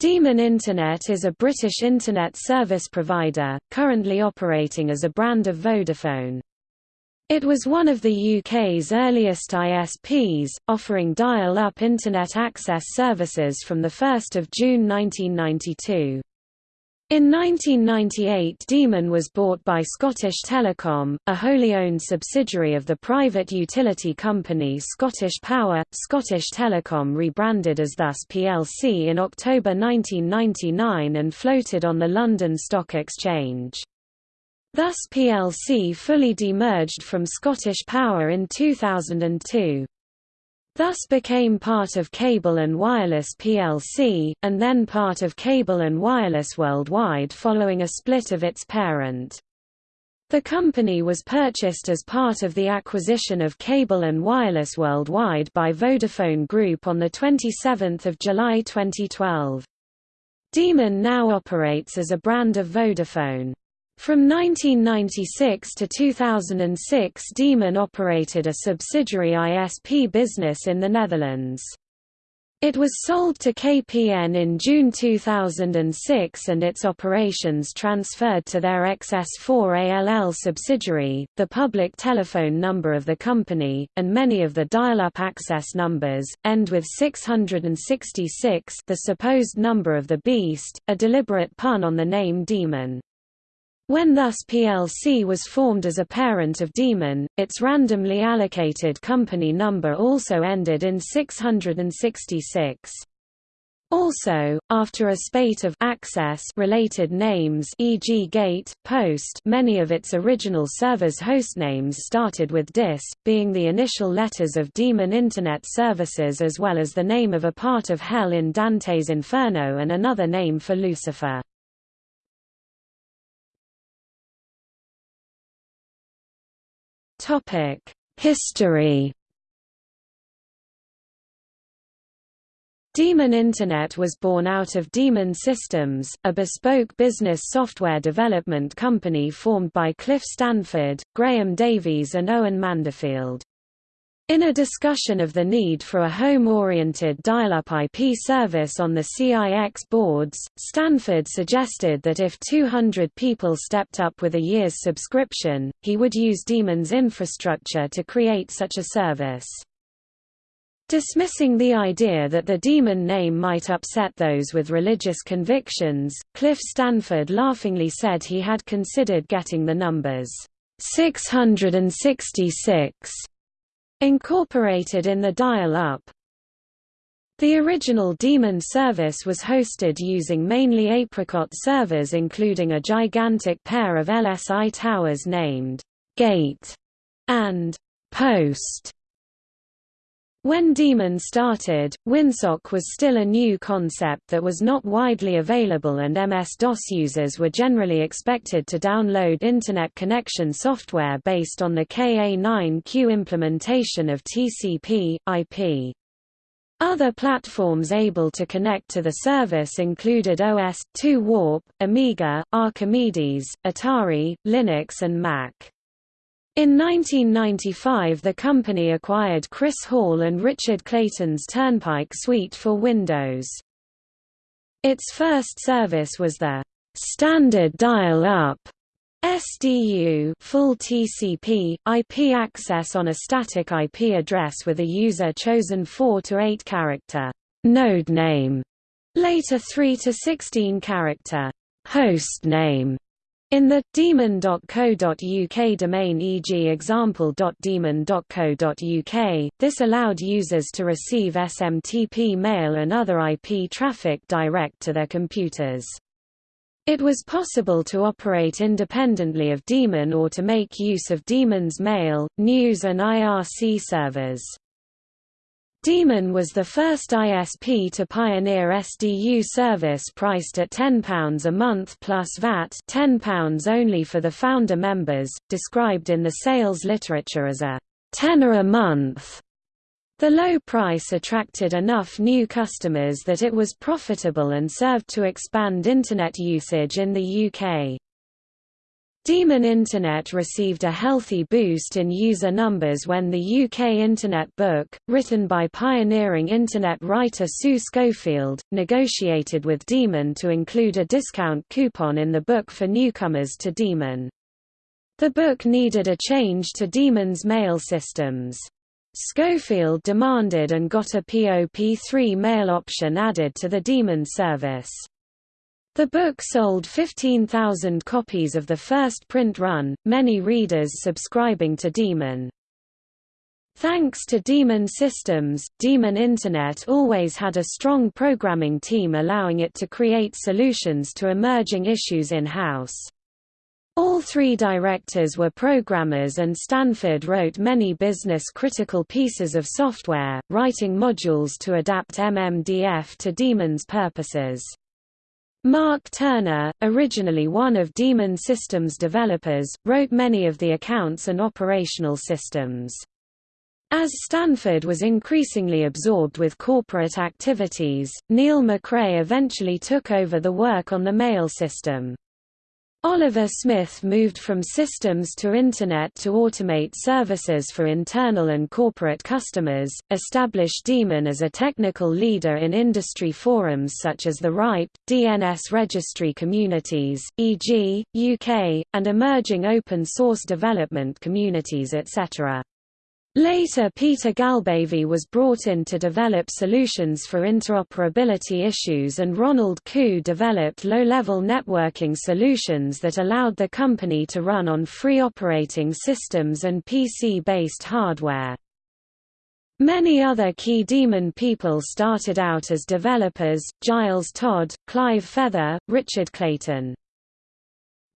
Demon Internet is a British Internet service provider, currently operating as a brand of Vodafone. It was one of the UK's earliest ISPs, offering dial-up Internet access services from 1 June 1992. In 1998 Demon was bought by Scottish Telecom, a wholly owned subsidiary of the private utility company Scottish Power. Scottish Telecom rebranded as Thus plc in October 1999 and floated on the London Stock Exchange. Thus plc fully demerged from Scottish Power in 2002 thus became part of Cable and Wireless plc, and then part of Cable and Wireless Worldwide following a split of its parent. The company was purchased as part of the acquisition of Cable and Wireless Worldwide by Vodafone Group on 27 July 2012. Demon now operates as a brand of Vodafone. From 1996 to 2006 Demon operated a subsidiary ISP business in the Netherlands. It was sold to KPN in June 2006 and its operations transferred to their XS4ALL subsidiary, the public telephone number of the company, and many of the dial-up access numbers, end with 666 the supposed number of the beast, a deliberate pun on the name Demon. When thus plc was formed as a parent of Demon, its randomly allocated company number also ended in 666. Also, after a spate of access related names e.g. gate, post many of its original server's hostnames started with DIS, being the initial letters of Demon Internet Services as well as the name of a part of Hell in Dante's Inferno and another name for Lucifer. History Demon Internet was born out of Demon Systems, a bespoke business software development company formed by Cliff Stanford, Graham Davies and Owen Manderfield. In a discussion of the need for a home-oriented dial-up IP service on the CIX boards, Stanford suggested that if 200 people stepped up with a year's subscription, he would use Demon's infrastructure to create such a service. Dismissing the idea that the Demon name might upset those with religious convictions, Cliff Stanford laughingly said he had considered getting the numbers 666 Incorporated in the dial-up The original Demon service was hosted using mainly Apricot servers including a gigantic pair of LSI towers named «Gate» and «Post». When Demon started, WinSock was still a new concept that was not widely available and MS-DOS users were generally expected to download Internet connection software based on the KA9Q implementation of TCP, IP. Other platforms able to connect to the service included OS/2 Warp, Amiga, Archimedes, Atari, Linux and Mac. In 1995 the company acquired Chris Hall and Richard Clayton's Turnpike Suite for Windows. Its first service was the standard dial-up SDU full TCP, IP access on a static IP address with a user-chosen 4 to 8 character node name, later 3 to 16 character host name, in the demon.co.uk domain e.g. example.demon.co.uk, this allowed users to receive SMTP mail and other IP traffic direct to their computers. It was possible to operate independently of Demon or to make use of Demon's mail, news and IRC servers. Demon was the first ISP to pioneer SDU service priced at £10 a month plus VAT £10 only for the founder members, described in the sales literature as a tenner a month. The low price attracted enough new customers that it was profitable and served to expand Internet usage in the UK. Demon Internet received a healthy boost in user numbers when the UK Internet Book, written by pioneering Internet writer Sue Schofield, negotiated with Demon to include a discount coupon in the book for newcomers to Demon. The book needed a change to Demon's mail systems. Schofield demanded and got a POP3 mail option added to the Demon service. The book sold 15,000 copies of the first print run, many readers subscribing to Demon. Thanks to Demon Systems, Demon Internet always had a strong programming team allowing it to create solutions to emerging issues in-house. All three directors were programmers and Stanford wrote many business-critical pieces of software, writing modules to adapt MMDF to Demon's purposes. Mark Turner, originally one of Demon Systems developers, wrote many of the accounts and operational systems. As Stanford was increasingly absorbed with corporate activities, Neil McRae eventually took over the work on the mail system. Oliver Smith moved from systems to Internet to automate services for internal and corporate customers, established Demon as a technical leader in industry forums such as the RIPE, DNS registry communities, e.g., UK, and emerging open source development communities etc. Later Peter Galbavy was brought in to develop solutions for interoperability issues and Ronald Khoo developed low-level networking solutions that allowed the company to run on free operating systems and PC-based hardware. Many other key Demon people started out as developers, Giles Todd, Clive Feather, Richard Clayton.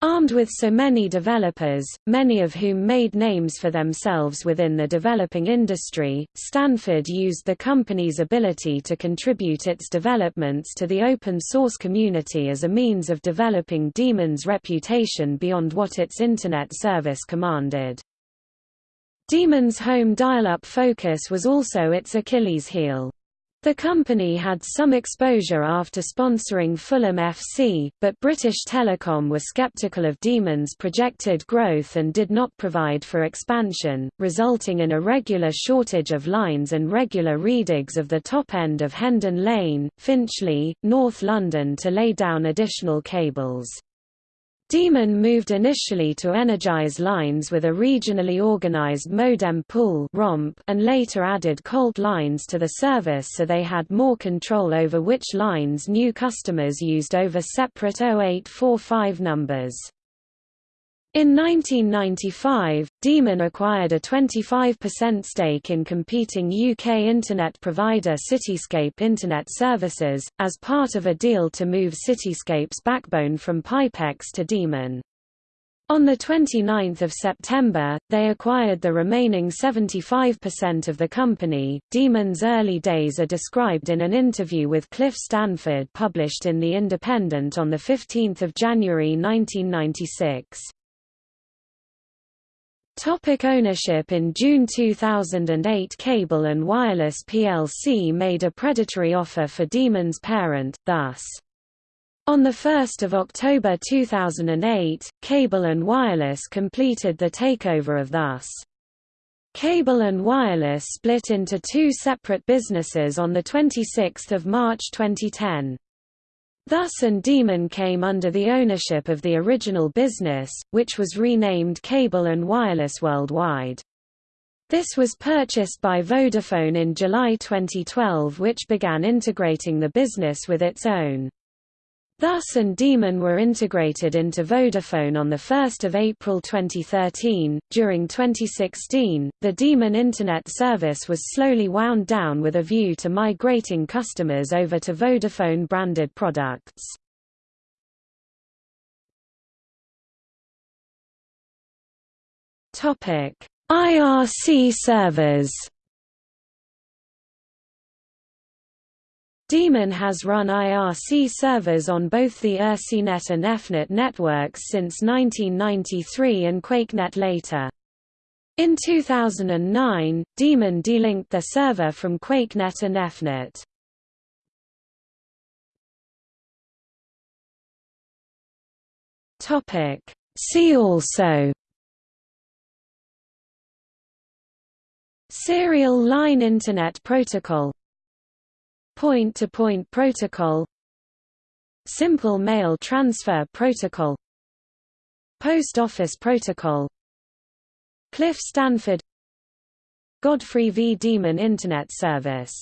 Armed with so many developers, many of whom made names for themselves within the developing industry, Stanford used the company's ability to contribute its developments to the open source community as a means of developing Demon's reputation beyond what its Internet service commanded. Demon's home dial-up focus was also its Achilles heel. The company had some exposure after sponsoring Fulham FC, but British Telecom were sceptical of Demon's projected growth and did not provide for expansion, resulting in a regular shortage of lines and regular redigs of the top end of Hendon Lane, Finchley, North London to lay down additional cables. Demon moved initially to Energis lines with a regionally organized modem pool and later added Colt lines to the service so they had more control over which lines new customers used over separate 0845 numbers. In 1995, Demon acquired a 25% stake in competing UK internet provider Cityscape Internet Services, as part of a deal to move Cityscape's backbone from Pipex to Demon. On 29 September, they acquired the remaining 75% of the company. Demon's early days are described in an interview with Cliff Stanford published in The Independent on 15 January 1996. Topic ownership In June 2008 Cable & Wireless plc made a predatory offer for Demon's parent, thus. On 1 October 2008, Cable & Wireless completed the takeover of Thus. Cable & Wireless split into two separate businesses on 26 March 2010. Thus and Demon came under the ownership of the original business, which was renamed Cable and Wireless Worldwide. This was purchased by Vodafone in July 2012 which began integrating the business with its own Thus and Demon were integrated into Vodafone on 1 April 2013. During 2016, the Demon Internet service was slowly wound down with a view to migrating customers over to Vodafone branded products. IRC servers Demon has run IRC servers on both the IRCnet and EFnet networks since 1993 and QuakeNet later. In 2009, Demon delinked their server from QuakeNet and EFnet. See also Serial Line Internet Protocol Point-to-point -point protocol Simple Mail Transfer Protocol Post Office Protocol Cliff Stanford Godfrey V. Demon Internet Service